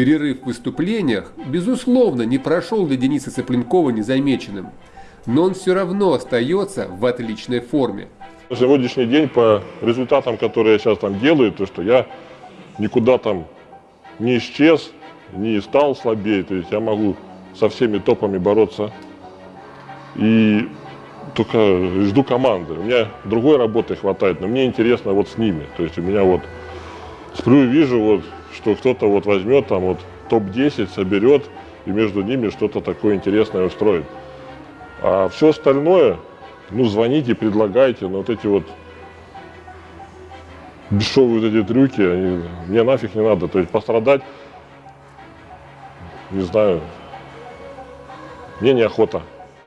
Перерыв в выступлениях, безусловно, не прошел для Дениса Цыпленкова незамеченным, но он все равно остается в отличной форме. На сегодняшний день по результатам, которые я сейчас там делаю, то что я никуда там не исчез, не стал слабее, то есть я могу со всеми топами бороться и только жду команды. У меня другой работы хватает, но мне интересно вот с ними. То есть у меня вот сплю и вижу вот что кто-то вот возьмет там вот топ-10, соберет и между ними что-то такое интересное устроит. А все остальное, ну, звоните, предлагайте, но вот эти вот дешевые вот эти трюки, они, мне нафиг не надо. То есть пострадать, не знаю, мне неохота.